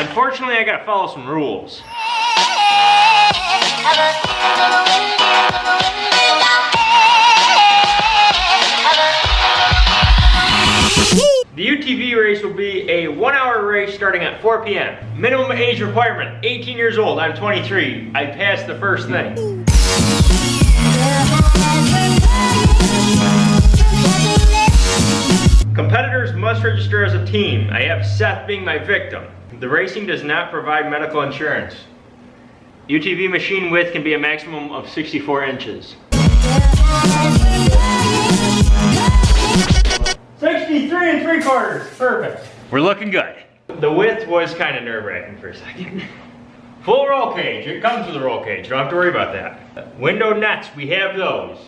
Unfortunately, I gotta follow some rules. The UTV race will be a one hour race starting at 4 p.m. Minimum age requirement, 18 years old. I'm 23. I passed the first thing. Competitors must register as a team. I have Seth being my victim. The racing does not provide medical insurance. UTV machine width can be a maximum of 64 inches. 63 and 3 quarters, perfect. We're looking good. The width was kind of nerve wracking for a second. Full roll cage, it comes with a roll cage, don't have to worry about that. Window nets, we have those.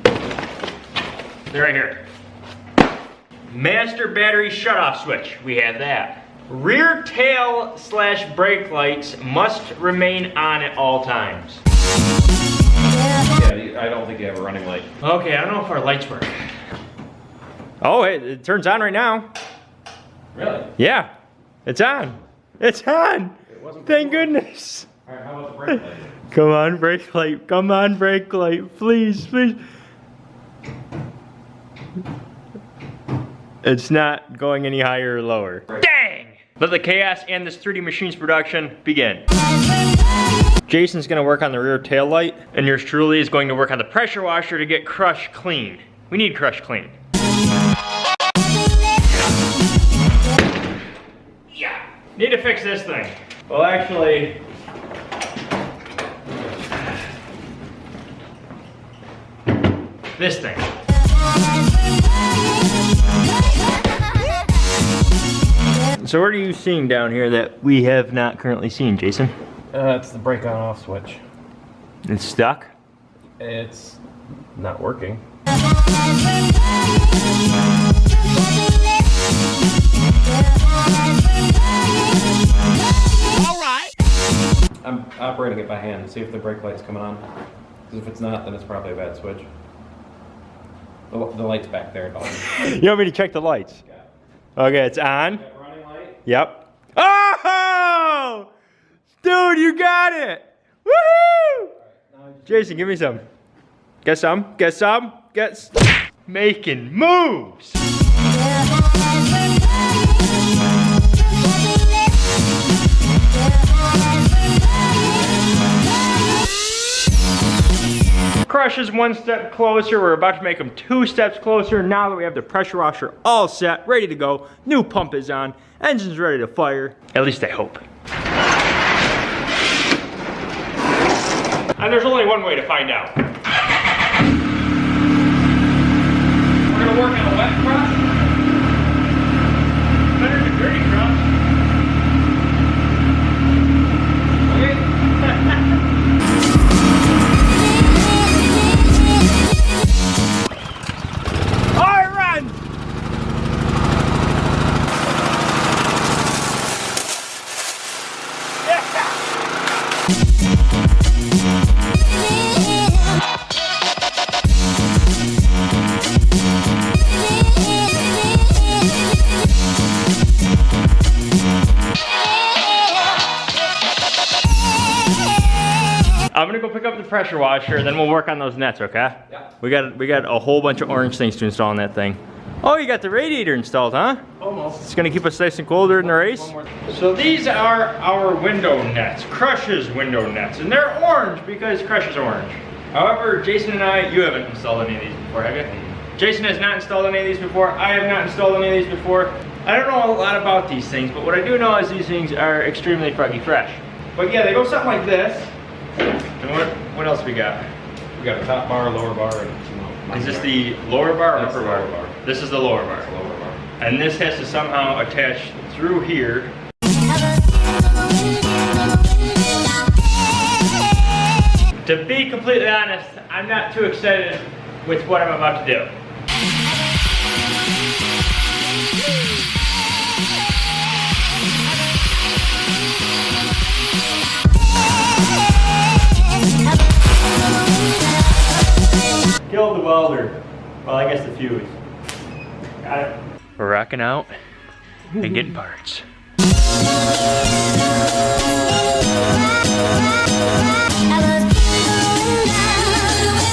They're right here. Master battery shutoff switch, we have that. Rear tail slash brake lights must remain on at all times. Yeah, I don't think you have a running light. Okay, I don't know if our lights work. Oh, it, it turns on right now. Really? Yeah, it's on. It's on. It wasn't Thank before. goodness. All right, how about the brake light? Come on, brake light. Come on, brake light. Please, please. It's not going any higher or lower. Dang! Let the chaos and this 3D Machines production begin. Jason's gonna work on the rear tail light, and yours truly is going to work on the pressure washer to get crush clean. We need crush clean. Yeah, need to fix this thing. Well, actually, this thing. So what are you seeing down here that we have not currently seen, Jason? Uh, it's the brake on off switch. It's stuck? It's not working. All right. I'm operating it by hand to see if the brake light's coming on. Because if it's not, then it's probably a bad switch. The, the light's back there. Dalton. You want me to check the lights? Okay, it's on. Yep. Oh! Dude, you got it! Woohoo! Jason, give me some. Get some, get some, get Making moves! Crush is one step closer. We're about to make them two steps closer. Now that we have the pressure washer all set, ready to go, new pump is on, engine's ready to fire. At least I hope. And there's only one way to find out. We're gonna work on a wet cross. I'm gonna go pick up the pressure washer, and then we'll work on those nets, okay? Yeah. We got we got a whole bunch of orange things to install on that thing. Oh, you got the radiator installed, huh? Almost. It's gonna keep us nice and cold during the race. So these are our window nets, Crush's window nets, and they're orange because Crush is orange. However, Jason and I, you haven't installed any of these before, have you? Jason has not installed any of these before. I have not installed any of these before. I don't know a lot about these things, but what I do know is these things are extremely froggy fresh. But yeah, they go something like this. And what, what else we got? We got a top bar, lower bar, and know, Is this the lower bar or That's upper the bar? lower bar. This is the lower bar. lower bar? And this has to somehow attach through here. To be completely honest, I'm not too excited with what I'm about to do. Kill the welder. Well, I guess the fuse. Got it. We're rocking out and getting parts.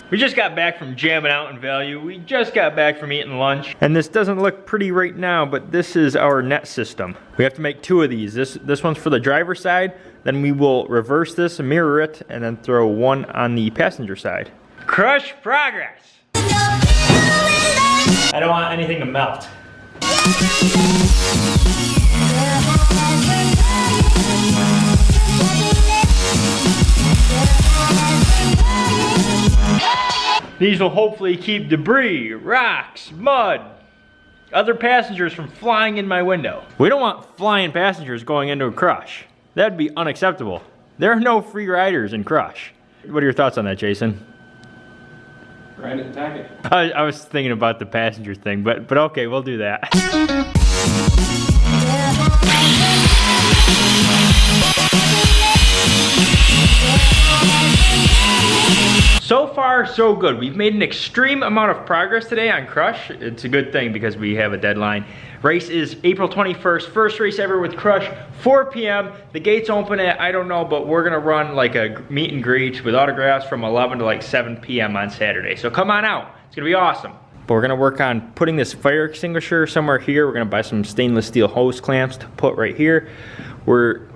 We just got back from jamming out in value. We just got back from eating lunch. And this doesn't look pretty right now, but this is our net system. We have to make two of these. This, this one's for the driver's side, then we will reverse this, mirror it, and then throw one on the passenger side. Crush progress! I don't want anything to melt. These will hopefully keep debris, rocks, mud, other passengers from flying in my window. We don't want flying passengers going into a crush. That'd be unacceptable. There are no free riders in Crush. What are your thoughts on that, Jason? And tack it. I, I was thinking about the passenger thing, but but okay, we'll do that. far, so good. We've made an extreme amount of progress today on Crush. It's a good thing because we have a deadline. Race is April 21st, first race ever with Crush, 4 p.m. The gates open at, I don't know, but we're gonna run like a meet and greet with autographs from 11 to like 7 p.m. on Saturday. So come on out, it's gonna be awesome. But we're gonna work on putting this fire extinguisher somewhere here. We're gonna buy some stainless steel hose clamps to put right here. We're,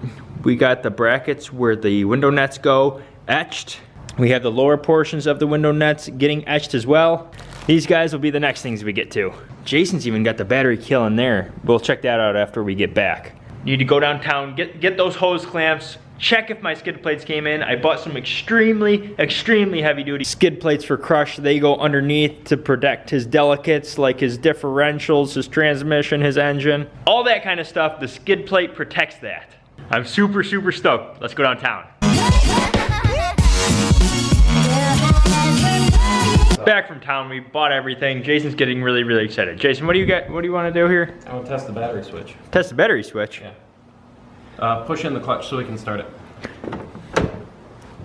we got the brackets where the window nets go etched we have the lower portions of the window nets getting etched as well. These guys will be the next things we get to. Jason's even got the battery kill in there. We'll check that out after we get back. Need to go downtown, get, get those hose clamps, check if my skid plates came in. I bought some extremely, extremely heavy duty skid plates for Crush. They go underneath to protect his delicates like his differentials, his transmission, his engine. All that kind of stuff, the skid plate protects that. I'm super, super stoked. Let's go downtown. Back from town, we bought everything. Jason's getting really, really excited. Jason, what do you get? What do you want to do here? I want to test the battery switch. Test the battery switch. Yeah. Uh, push in the clutch so we can start it.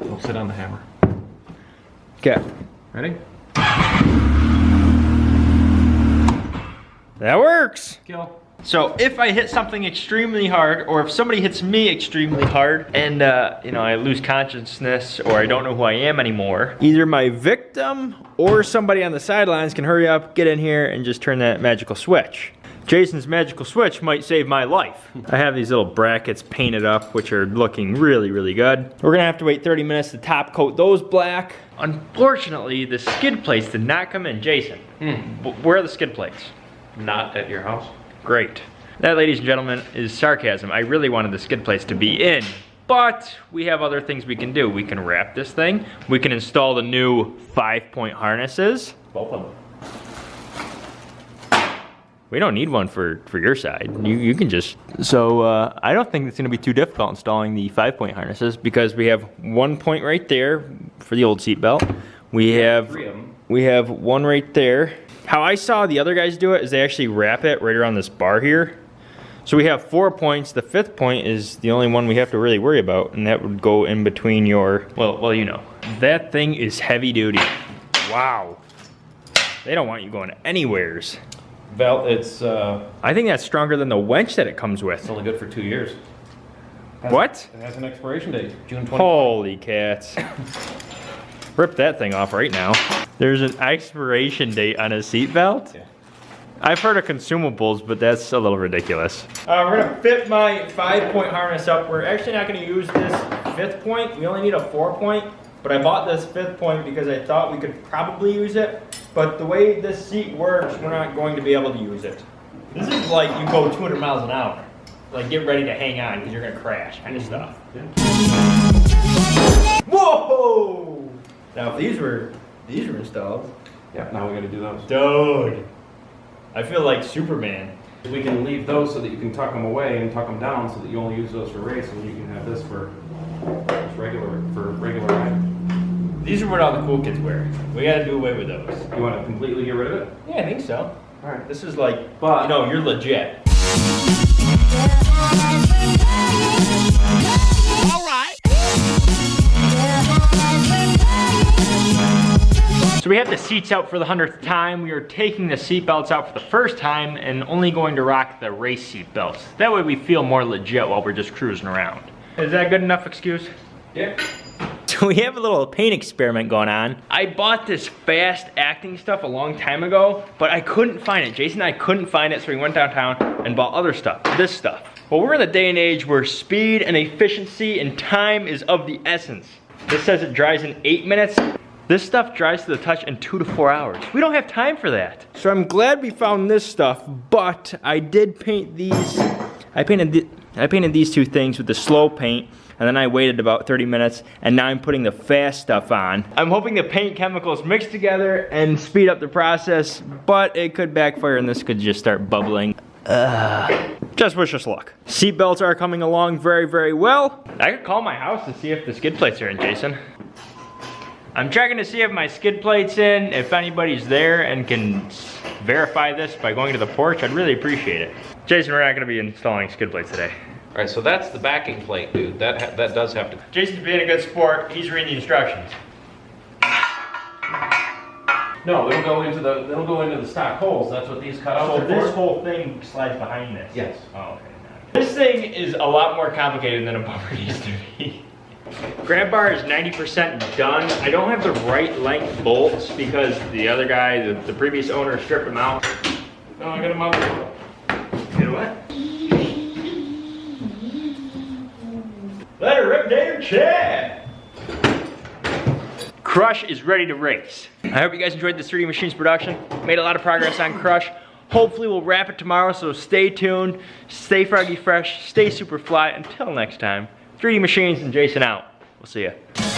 We'll sit on the hammer. Okay. Ready? That works. Kill. So if I hit something extremely hard, or if somebody hits me extremely hard, and uh, you know I lose consciousness, or I don't know who I am anymore, either my victim or somebody on the sidelines can hurry up, get in here, and just turn that magical switch. Jason's magical switch might save my life. I have these little brackets painted up, which are looking really, really good. We're gonna have to wait 30 minutes to top coat those black. Unfortunately, the skid plates did not come in. Jason, Hmm. where are the skid plates? Not at your house. Great. That, ladies and gentlemen, is sarcasm. I really wanted the skid plates to be in, but we have other things we can do. We can wrap this thing. We can install the new five-point harnesses. Both of them. We don't need one for, for your side. You, you can just, so uh, I don't think it's gonna be too difficult installing the five-point harnesses because we have one point right there for the old seat belt. We have, Three of them. we have one right there. How I saw the other guys do it is they actually wrap it right around this bar here. So we have four points. The fifth point is the only one we have to really worry about, and that would go in between your, well, well, you know. That thing is heavy duty. Wow. They don't want you going anywheres. Val, it's uh, I think that's stronger than the winch that it comes with. it's only good for two years. Has- What? It has an expiration date, June 20. Holy cats. Rip that thing off right now. There's an expiration date on a seatbelt? Yeah. I've heard of consumables, but that's a little ridiculous. Uh, we're gonna fit my five point harness up. We're actually not gonna use this fifth point. We only need a four point, but I bought this fifth point because I thought we could probably use it. But the way this seat works, we're not going to be able to use it. This is like you go 200 miles an hour. Like get ready to hang on because you're gonna crash kind of stuff. Whoa! Now if these were, these were installed. Yeah, now we gotta do those. Dude, I feel like Superman. We can leave those so that you can tuck them away and tuck them down so that you only use those for race and you can have this for regular, for regular ride. These are what all the cool kids wear. We gotta do away with those. You wanna completely get rid of it? Yeah, I think so. Alright. This is like, But- you know, you're legit. So we have the seats out for the hundredth time. We are taking the seat belts out for the first time and only going to rock the race seat belts. That way we feel more legit while we're just cruising around. Is that a good enough excuse? Yeah. So we have a little paint experiment going on. I bought this fast acting stuff a long time ago, but I couldn't find it. Jason and I couldn't find it, so we went downtown and bought other stuff, this stuff. Well, we're in a day and age where speed and efficiency and time is of the essence. This says it dries in eight minutes. This stuff dries to the touch in two to four hours. We don't have time for that. So I'm glad we found this stuff, but I did paint these, I painted, the, I painted these two things with the slow paint, and then I waited about 30 minutes, and now I'm putting the fast stuff on. I'm hoping the paint chemicals mix together and speed up the process, but it could backfire and this could just start bubbling. Ugh. Just wish us luck. Seat belts are coming along very, very well. I could call my house to see if the skid plates are in, Jason. I'm checking to see if my skid plate's in, if anybody's there and can verify this by going to the porch, I'd really appreciate it. Jason, we're not gonna be installing skid plates today. All right, so that's the backing plate, dude. That ha- that does have to. Jason's being a good sport, he's reading the instructions. No, it'll go into the it'll go into the stock holes. That's what these cutouts So are this for. whole thing slides behind this? Yes. Oh, okay. This thing is a lot more complicated than a bumper used to be. Grab bar is 90% done. I don't have the right length bolts because the other guy, the, the previous owner stripped them out. No, I got them out. You know what? Let her rip David Chad! Crush is ready to race. I hope you guys enjoyed this 3D Machines production. Made a lot of progress on Crush. Hopefully we'll wrap it tomorrow, so stay tuned, stay froggy fresh, stay super fly. Until next time, 3D Machines and Jason out. We'll see ya.